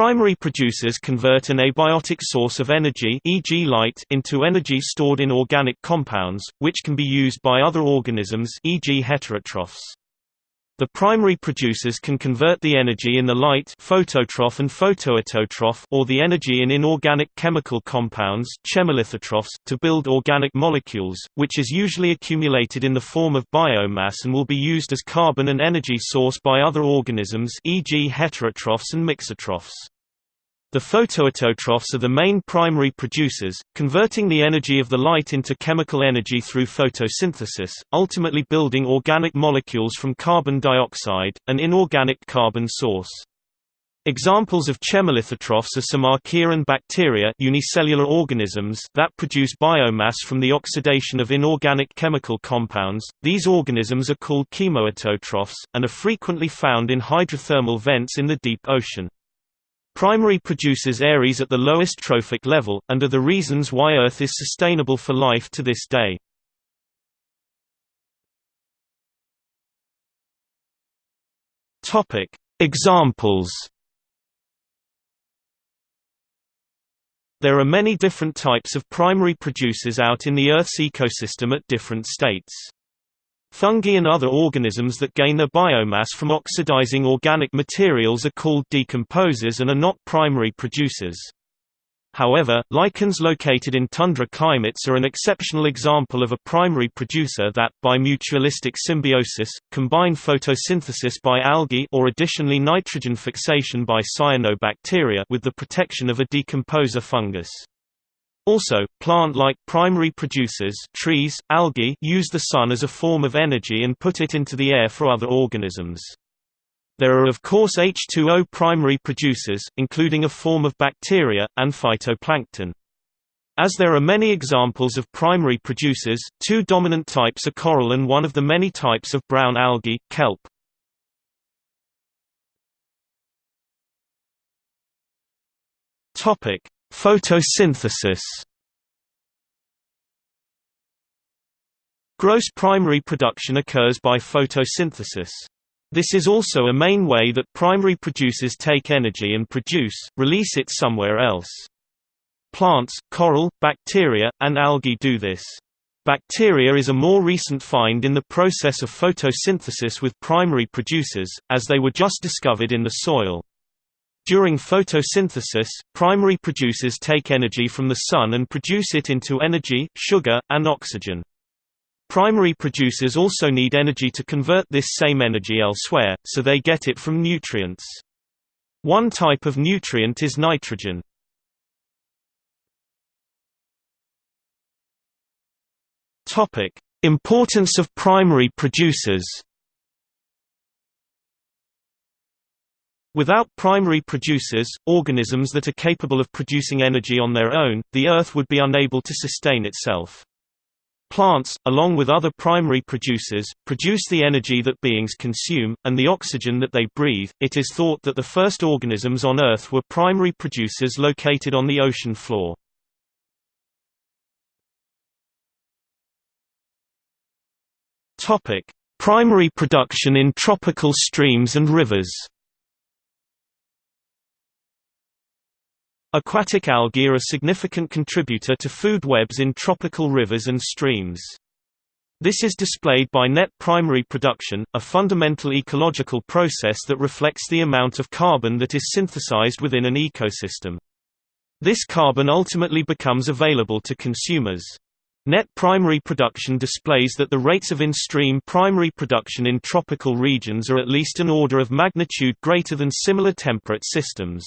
Primary producers convert an abiotic source of energy e.g. light into energy stored in organic compounds, which can be used by other organisms e.g. heterotrophs. The primary producers can convert the energy in the light phototroph and photoautotroph or the energy in inorganic chemical compounds chemolithotrophs to build organic molecules, which is usually accumulated in the form of biomass and will be used as carbon and energy source by other organisms e.g. heterotrophs and mixotrophs. The photoautotrophs are the main primary producers, converting the energy of the light into chemical energy through photosynthesis, ultimately building organic molecules from carbon dioxide, an inorganic carbon source. Examples of chemolithotrophs are some archaea and bacteria unicellular organisms that produce biomass from the oxidation of inorganic chemical compounds. These organisms are called chemoautotrophs, and are frequently found in hydrothermal vents in the deep ocean. Primary producers Aries at the lowest trophic level, and are the reasons why Earth is sustainable for life to this day. Examples There are many different types of primary producers out in the Earth's ecosystem at different states. Fungi and other organisms that gain their biomass from oxidizing organic materials are called decomposers and are not primary producers. However, lichens located in tundra climates are an exceptional example of a primary producer that, by mutualistic symbiosis, combine photosynthesis by algae or additionally nitrogen fixation by cyanobacteria with the protection of a decomposer fungus. Also, plant-like primary producers trees, algae use the sun as a form of energy and put it into the air for other organisms. There are of course H2O primary producers, including a form of bacteria, and phytoplankton. As there are many examples of primary producers, two dominant types are coral and one of the many types of brown algae, kelp. Photosynthesis Gross primary production occurs by photosynthesis. This is also a main way that primary producers take energy and produce, release it somewhere else. Plants, coral, bacteria, and algae do this. Bacteria is a more recent find in the process of photosynthesis with primary producers, as they were just discovered in the soil. During photosynthesis, primary producers take energy from the sun and produce it into energy, sugar, and oxygen. Primary producers also need energy to convert this same energy elsewhere, so they get it from nutrients. One type of nutrient is nitrogen. Importance of primary producers Without primary producers, organisms that are capable of producing energy on their own, the Earth would be unable to sustain itself. Plants, along with other primary producers, produce the energy that beings consume, and the oxygen that they breathe. It is thought that the first organisms on Earth were primary producers located on the ocean floor. Primary production in tropical streams and rivers Aquatic algae are a significant contributor to food webs in tropical rivers and streams. This is displayed by net primary production, a fundamental ecological process that reflects the amount of carbon that is synthesized within an ecosystem. This carbon ultimately becomes available to consumers. Net primary production displays that the rates of in-stream primary production in tropical regions are at least an order of magnitude greater than similar temperate systems.